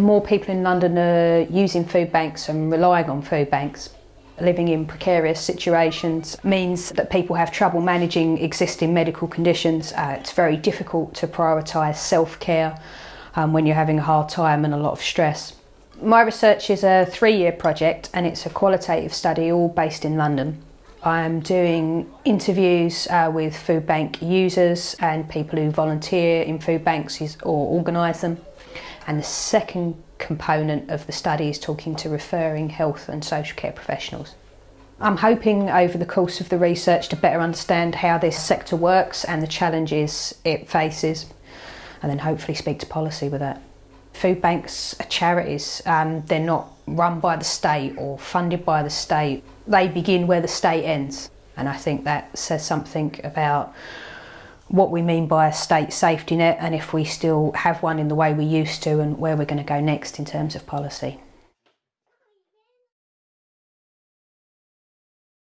More people in London are using food banks and relying on food banks. Living in precarious situations means that people have trouble managing existing medical conditions. Uh, it's very difficult to prioritise self-care um, when you're having a hard time and a lot of stress. My research is a three-year project and it's a qualitative study all based in London. I'm doing interviews uh, with food bank users and people who volunteer in food banks or organise them. And the second component of the study is talking to referring health and social care professionals. I'm hoping over the course of the research to better understand how this sector works and the challenges it faces and then hopefully speak to policy with that. Food banks are charities, um, they're not run by the state or funded by the state. They begin where the state ends and I think that says something about what we mean by a state safety net and if we still have one in the way we used to and where we're going to go next in terms of policy.